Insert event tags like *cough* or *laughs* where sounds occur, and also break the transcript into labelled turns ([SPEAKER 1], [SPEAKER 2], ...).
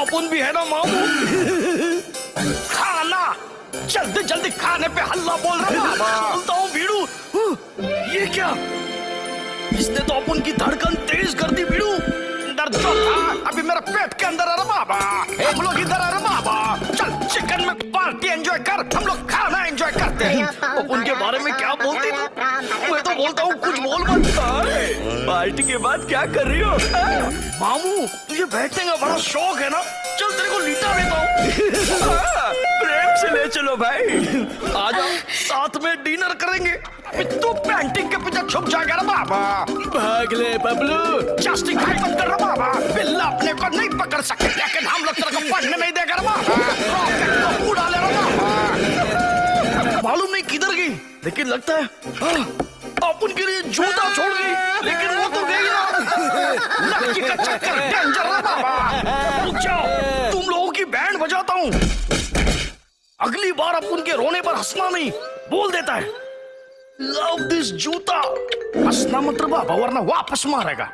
[SPEAKER 1] अपन भी है ना मामू? खाना। जल्दी जल्दी खाने पे हल्ला बोल रहा बोलता हूँ भीड़ू ये क्या? इसने तो अपन की धड़कन तेज कर दी भीड़ू दर्द तो था। अभी मेरा पेट के अंदर आ रहा बाबा। हम लोग इधर आ रहे बाबा। चल चिकन में पार्टी एंजॉय कर। हम लोग खाना एंजॉय करते हैं। *laughs* उनके बारे में क्या बोलती मैं तो बोलता हूँ कुछ बोल मत। अरे, पार्टी के बाद क्या कर रही हो? मामू तुझे बैठने का बड़ा शौक है ना? चल तेरे को लीटा देता हूँ। हाँ, प्रेम से ले चलो भाई। आ जाओ साथ में डिनर करेंगे। तू पेंटिंग के पीछे छुप जाएगा ना बाबा।
[SPEAKER 2] भाग ले बबलू।
[SPEAKER 1] जस्टिफाई मत कर बाबा। बिल्ला अपने को नहीं पकड़ सकते लेकिन हम लोग तेरे को पढ़ने नहीं देगा ना बाबा। उड़ा ले रहा बाबा। मालूम नहीं किधर गई लेकिन लगता है हाँ, अपन के लिए जूता छोड़ गई लेकिन का चक्कर डेंजर है बाबा रुक जाओ तुम लोगों की बैंड बजाता हूँ। अगली बार अब उनके रोने पर हंसना नहीं बोल देता है। लव दिस जूता। हंसना मत बाबा वरना वापस मारेगा।